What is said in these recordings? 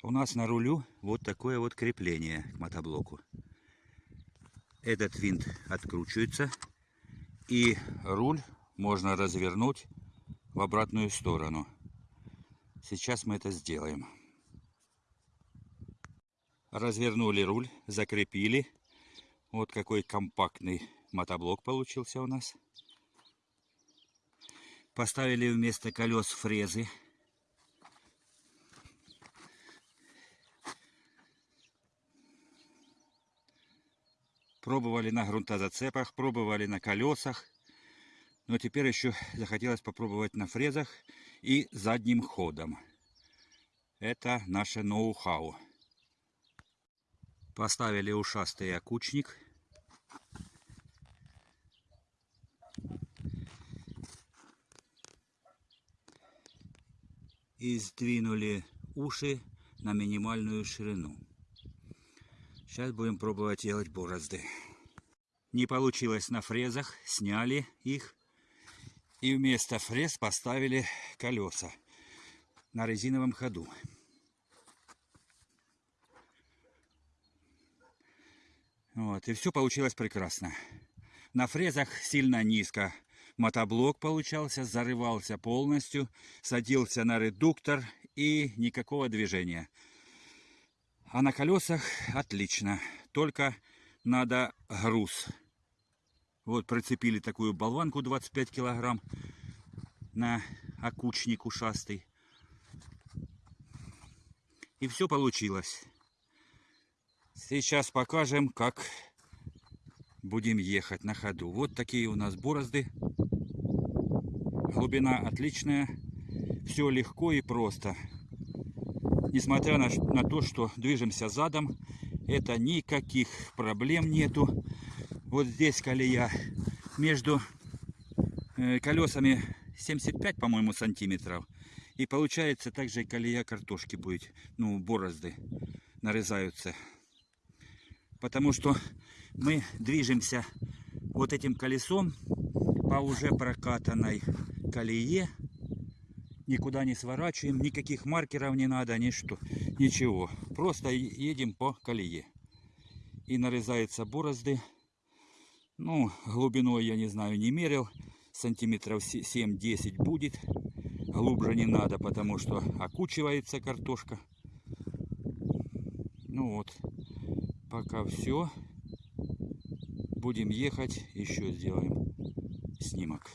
У нас на рулю вот такое вот крепление к мотоблоку. Этот винт откручивается и руль можно развернуть в обратную сторону. Сейчас мы это сделаем. Развернули руль, закрепили. Вот какой компактный мотоблок получился у нас. Поставили вместо колес фрезы. Пробовали на грунтозацепах, пробовали на колесах. Но теперь еще захотелось попробовать на фрезах и задним ходом. Это наше ноу-хау. Поставили ушастый окучник. И сдвинули уши на минимальную ширину. Сейчас будем пробовать делать борозды. Не получилось на фрезах, сняли их. И вместо фрез поставили колеса на резиновом ходу. Вот, и все получилось прекрасно. На фрезах сильно низко. Мотоблок получался, зарывался полностью, садился на редуктор и никакого движения. А на колесах отлично. Только надо груз. Вот прицепили такую болванку 25 килограмм на окучник ушастый. И все получилось. Сейчас покажем, как будем ехать на ходу. Вот такие у нас борозды. Глубина отличная. Все легко и просто. Несмотря на, на то, что движемся задом, это никаких проблем нету. Вот здесь колея между э, колесами 75, по-моему, сантиметров. И получается также колея картошки будет, ну, борозды нарезаются потому что мы движемся вот этим колесом по уже прокатанной колее. Никуда не сворачиваем, никаких маркеров не надо, ничто, ничего. Просто едем по колее. И нарезаются борозды. Ну, глубиной я не знаю, не мерил. Сантиметров 7-10 будет. Глубже не надо, потому что окучивается картошка. Ну вот пока все. Будем ехать, еще сделаем снимок.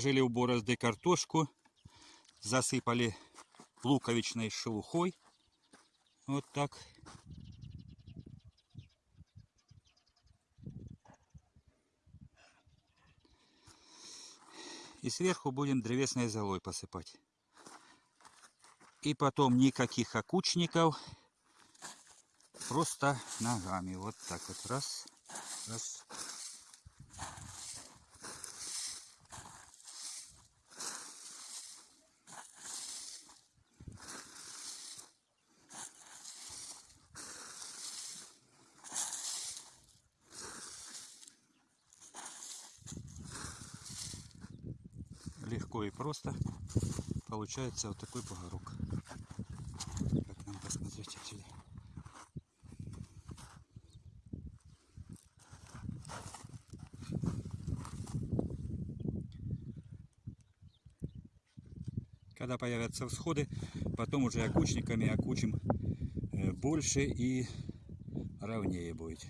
Положили в борозды картошку, засыпали луковичной шелухой. Вот так. И сверху будем древесной золой посыпать. И потом никаких окучников. Просто ногами. Вот так вот. Раз, раз. Легко и просто получается вот такой бугорок. Как нам посмотреть отсюда? Когда появятся всходы, потом уже окучниками окучим э, больше и ровнее будет.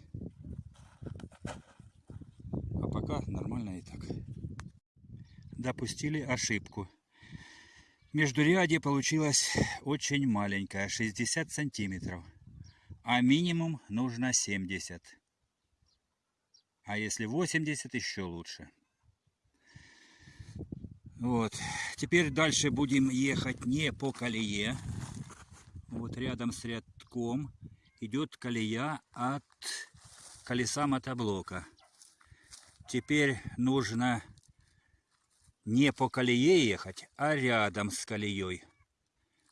А пока нормально и так допустили ошибку. Междурядье получилось очень маленькое, 60 сантиметров. А минимум нужно 70. А если 80, еще лучше. Вот. Теперь дальше будем ехать не по колее. Вот рядом с рядком идет колея от колеса мотоблока. Теперь нужно не по колее ехать, а рядом с колеей.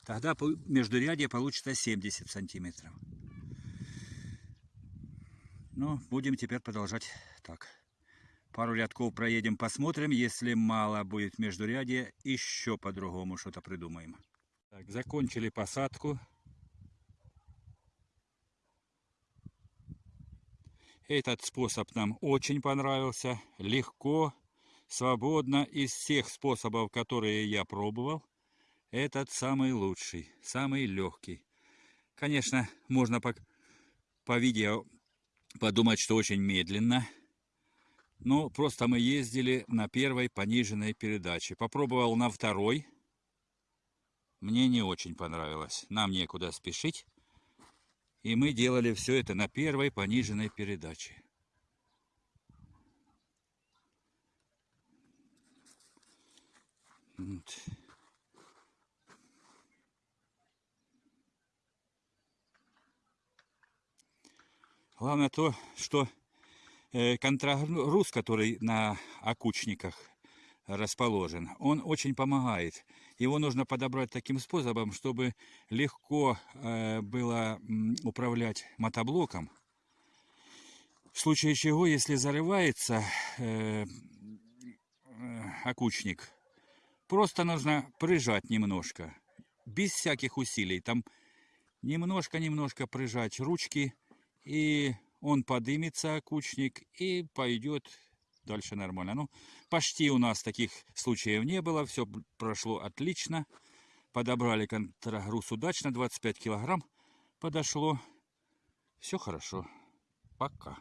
Тогда междурядье получится 70 сантиметров. Ну, будем теперь продолжать так. Пару рядков проедем, посмотрим. Если мало будет междурядье, еще по-другому что-то придумаем. Так, закончили посадку. Этот способ нам очень понравился. Легко, свободно из всех способов, которые я пробовал, этот самый лучший, самый легкий. Конечно, можно по, по видео подумать, что очень медленно. Но просто мы ездили на первой пониженной передаче. Попробовал на второй. Мне не очень понравилось. Нам некуда спешить. И мы делали все это на первой пониженной передаче. Вот. Главное то, что э, контрагруз, который на окучниках расположен, он очень помогает. Его нужно подобрать таким способом, чтобы легко э, было управлять мотоблоком. В случае чего, если зарывается э, окучник, Просто нужно прижать немножко, без всяких усилий. Там немножко-немножко прижать ручки, и он подымется, кучник, и пойдет дальше нормально. Ну, почти у нас таких случаев не было, все прошло отлично. Подобрали контрагруз удачно, 25 килограмм подошло. Все хорошо. Пока.